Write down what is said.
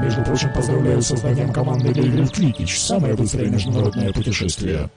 Между прочим, поздравляю с созданием команды для игры. Самое быстрое международное путешествие.